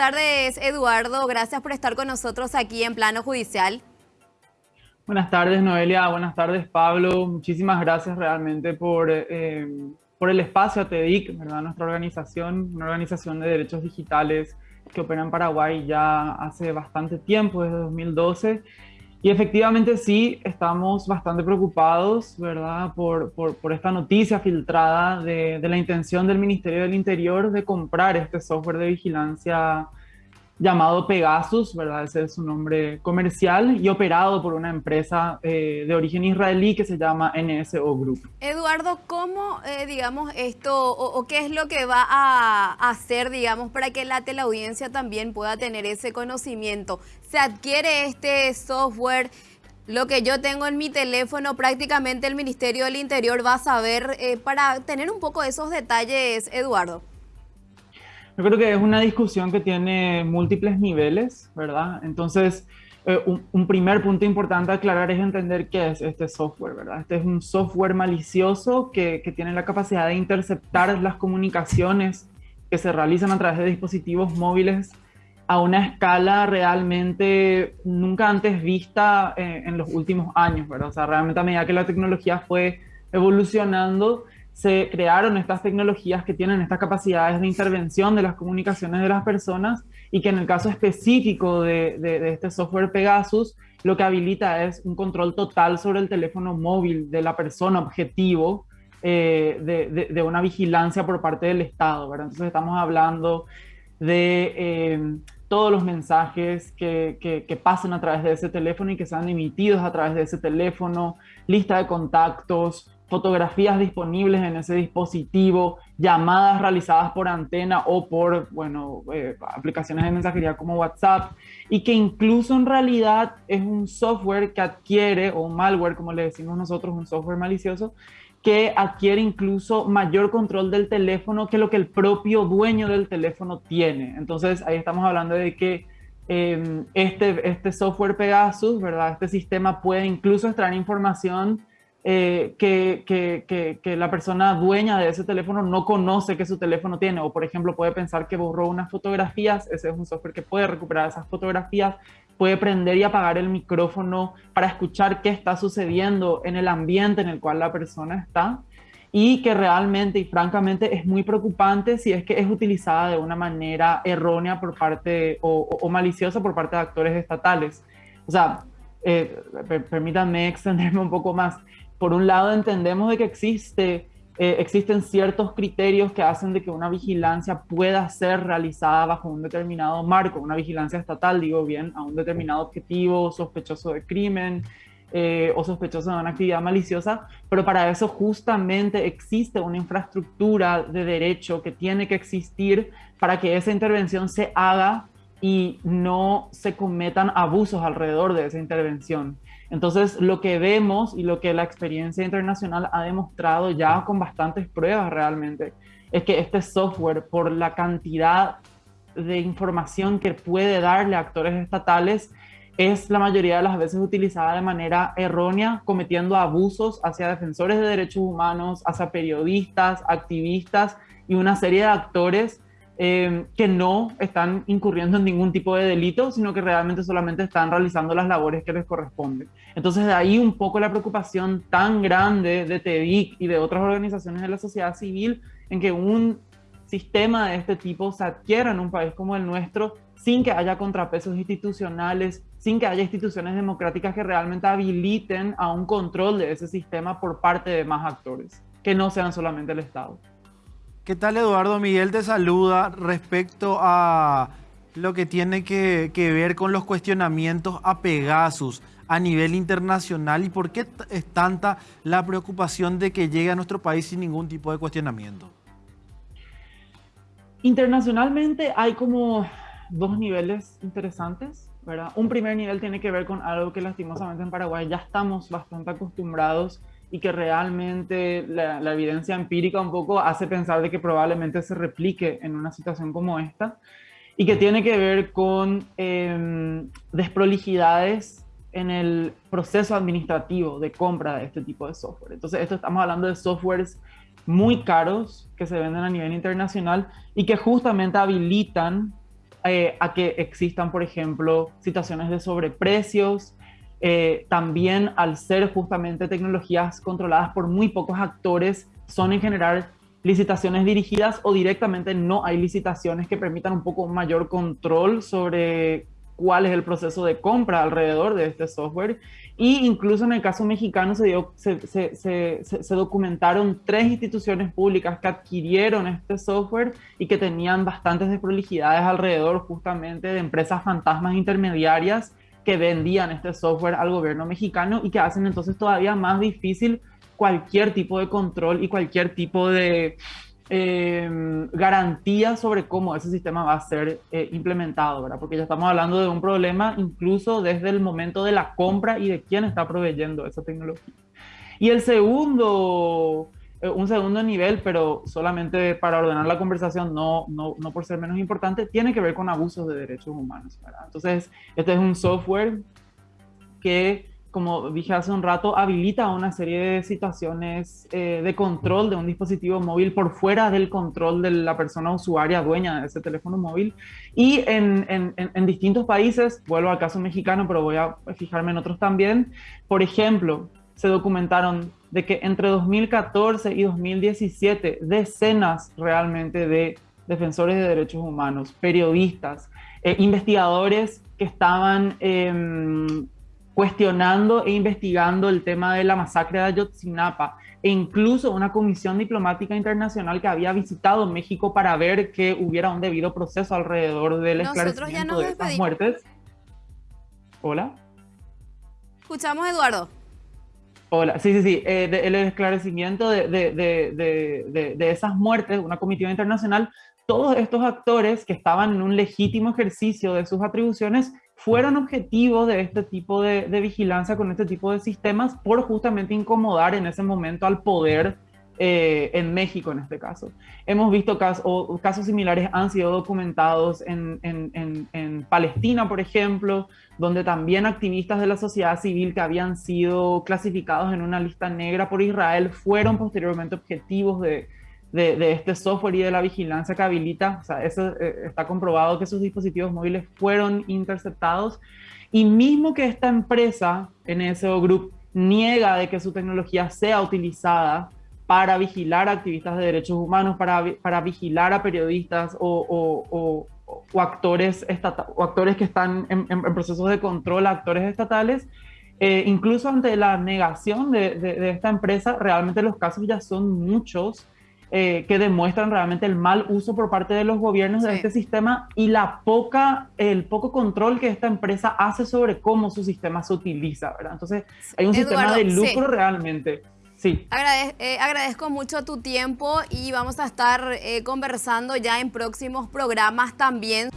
tardes, Eduardo. Gracias por estar con nosotros aquí en Plano Judicial. Buenas tardes, Noelia. Buenas tardes, Pablo. Muchísimas gracias realmente por, eh, por el espacio a TEDIC, ¿verdad? nuestra organización, una organización de derechos digitales que opera en Paraguay ya hace bastante tiempo, desde 2012. Y efectivamente sí, estamos bastante preocupados, ¿verdad?, por, por, por esta noticia filtrada de, de, la intención del Ministerio del Interior de comprar este software de vigilancia llamado Pegasus, ¿verdad? Ese es su nombre comercial y operado por una empresa eh, de origen israelí que se llama NSO Group. Eduardo, ¿cómo, eh, digamos, esto o, qué es lo que va a hacer, digamos, para que la teleaudiencia también pueda tener ese conocimiento? Se adquiere este software, lo que yo tengo en mi teléfono, prácticamente el Ministerio del Interior va a saber, eh, para tener un poco esos detalles, Eduardo. Yo creo que es una discusión que tiene múltiples niveles, ¿verdad? Entonces, eh, un, un, primer punto importante a aclarar es entender qué es este software, ¿verdad? Este es un software malicioso que, que tiene la capacidad de interceptar las comunicaciones que se realizan a través de dispositivos móviles a una escala realmente nunca antes vista eh, en los últimos años, ¿verdad? O sea, realmente a medida que la tecnología fue evolucionando, se crearon estas tecnologías que tienen estas capacidades de intervención de las comunicaciones de las personas y que en el caso específico de, este software Pegasus, lo que habilita es un control total sobre el teléfono móvil de la persona objetivo eh, de, una vigilancia por parte del Estado. Entonces estamos hablando de eh, todos los mensajes que, que, que pasen a través de ese teléfono y que sean emitidos a través de ese teléfono, lista de contactos, fotografías disponibles en ese dispositivo, llamadas realizadas por antena o por, bueno, eh, aplicaciones de mensajería como WhatsApp, y que incluso en realidad es un software que adquiere, o un malware, como le decimos nosotros, un software malicioso, que adquiere incluso mayor control del teléfono que lo que el propio dueño del teléfono tiene. Entonces ahí estamos hablando de que eh, este, este software Pegasus, ¿verdad? Este sistema puede incluso extraer información eh, que, que, que, la persona dueña de ese teléfono no conoce que su teléfono tiene, o por ejemplo puede pensar que borró unas fotografías, ese es un software que puede recuperar esas fotografías, puede prender y apagar el micrófono para escuchar qué está sucediendo en el ambiente en el cual la persona está, y que realmente y francamente es muy preocupante si es que es utilizada de una manera errónea por parte o, o, o maliciosa por parte de actores estatales. O sea, eh, permítanme extenderme un poco más por un lado entendemos de que existe, eh, existen ciertos criterios que hacen de que una vigilancia pueda ser realizada bajo un determinado marco, una vigilancia estatal, digo bien, a un determinado objetivo sospechoso de crimen eh, o sospechoso de una actividad maliciosa, pero para eso justamente existe una infraestructura de derecho que tiene que existir para que esa intervención se haga y no se cometan abusos alrededor de esa intervención. Entonces, lo que vemos y lo que la experiencia internacional ha demostrado ya con bastantes pruebas realmente, es que este software, por la cantidad de información que puede darle a actores estatales, es la mayoría de las veces utilizada de manera errónea, cometiendo abusos hacia defensores de derechos humanos, hacia periodistas, activistas y una serie de actores eh, que no están incurriendo en ningún tipo de delito, sino que realmente solamente están realizando las labores que les corresponden. Entonces de ahí un poco la preocupación tan grande de TEDIC y de otras organizaciones de la sociedad civil en que un sistema de este tipo se adquiera en un país como el nuestro sin que haya contrapesos institucionales, sin que haya instituciones democráticas que realmente habiliten a un control de ese sistema por parte de más actores, que no sean solamente el Estado. ¿Qué tal Eduardo? Miguel te saluda respecto a lo que tiene que, ver con los cuestionamientos a Pegasus a nivel internacional y por qué es tanta la preocupación de que llegue a nuestro país sin ningún tipo de cuestionamiento. Internacionalmente hay como dos niveles interesantes, ¿verdad? Un primer nivel tiene que ver con algo que lastimosamente en Paraguay ya estamos bastante acostumbrados y que realmente la, evidencia empírica un poco hace pensar de que probablemente se replique en una situación como esta y que tiene que ver con eh, desprolijidades en el proceso administrativo de compra de este tipo de software. Entonces, esto estamos hablando de softwares muy caros que se venden a nivel internacional y que justamente habilitan eh, a que existan, por ejemplo, situaciones de sobreprecios, eh, también al ser justamente tecnologías controladas por muy pocos actores, son en general licitaciones dirigidas o directamente no hay licitaciones que permitan un poco mayor control sobre cuál es el proceso de compra alrededor de este software. Y incluso en el caso mexicano se, dio, se, se, se, documentaron tres instituciones públicas que adquirieron este software y que tenían bastantes desprolijidades alrededor justamente de empresas fantasmas intermediarias que vendían este software al gobierno mexicano y que hacen entonces todavía más difícil cualquier tipo de control y cualquier tipo de eh, garantía sobre cómo ese sistema va a ser eh, implementado, ¿verdad? Porque ya estamos hablando de un problema incluso desde el momento de la compra y de quién está proveyendo esa tecnología. Y el segundo, un segundo nivel, pero solamente para ordenar la conversación, no, no, no por ser menos importante, tiene que ver con abusos de derechos humanos, ¿verdad? Entonces, este es un software que como dije hace un rato, habilita una serie de situaciones eh, de control de un dispositivo móvil por fuera del control de la persona usuaria dueña de ese teléfono móvil. Y en, en, distintos países, vuelvo al caso mexicano, pero voy a fijarme en otros también, por ejemplo, se documentaron de que entre 2014 y 2017 decenas realmente de defensores de derechos humanos, periodistas, eh, investigadores que estaban... Eh, cuestionando e investigando el tema de la masacre de Ayotzinapa e incluso una comisión diplomática internacional que había visitado México para ver que hubiera un debido proceso alrededor del esclarecimiento de estas muertes. Hola. Escuchamos, Eduardo. Hola, sí, sí, sí, eh, el esclarecimiento de, de, de, de, esas muertes, una comitiva internacional, todos estos actores que estaban en un legítimo ejercicio de sus atribuciones fueron objetivos de este tipo de, vigilancia con este tipo de sistemas por justamente incomodar en ese momento al poder eh, en México en este caso. Hemos visto casos, casos similares han sido documentados en, en, en, Palestina, por ejemplo, donde también activistas de la sociedad civil que habían sido clasificados en una lista negra por Israel fueron posteriormente objetivos de, de, este software y de la vigilancia que habilita, o sea, eso eh, está comprobado que sus dispositivos móviles fueron interceptados y mismo que esta empresa, NSO Group, niega de que su tecnología sea utilizada para vigilar a activistas de derechos humanos, para, para vigilar a periodistas o, o, o, actores, o actores que están en, procesos de control, actores estatales, eh, incluso ante la negación de, de, esta empresa, realmente los casos ya son muchos eh, que demuestran realmente el mal uso por parte de los gobiernos de este sistema y la poca, el poco control que esta empresa hace sobre cómo su sistema se utiliza, ¿verdad? Entonces, hay un sistema de lucro realmente. Sí. Eh, agradezco mucho tu tiempo y vamos a estar eh, conversando ya en próximos programas también.